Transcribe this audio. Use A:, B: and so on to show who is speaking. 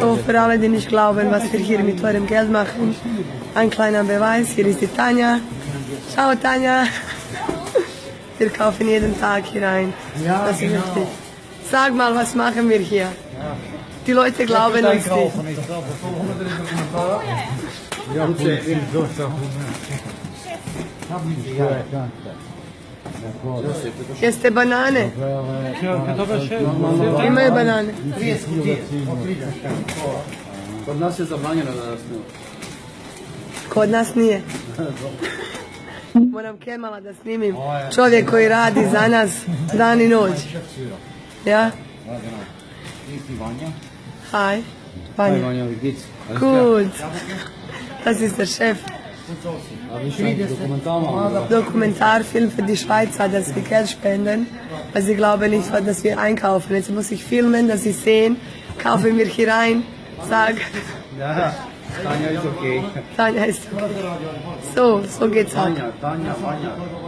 A: So, für alle, die nicht glauben, was wir hier mit eurem Geld machen, ein kleiner Beweis. Hier ist die Tanja. Ciao, Tanja. Wir kaufen jeden Tag hier ein.
B: Ja,
A: das ist
B: genau.
A: wichtig. Sag mal, was machen wir hier? Die Leute glauben uns nicht.
B: Er. Ja, goed,
A: Jeste banane. Imaju banane.
C: Kod nas je zabranjeno da nas ne.
A: Kod nas nije. Moram Kemala da snimim. Čovjek koji radi za nas dan i noć. Ja? Hi. Vanja.
C: Vanja, wie geht's?
A: Gut. Das ist der Chef. Dokumentarfilm für die Schweizer, dass wir Geld spenden, weil sie glauben nicht, dass wir einkaufen. Jetzt muss ich filmen, dass sie sehen, kaufen wir hier rein, sag,
C: Ja, Tanja ist okay.
A: Tanja ist So, so geht's ab.
C: Tanja, Tanja, Vanja.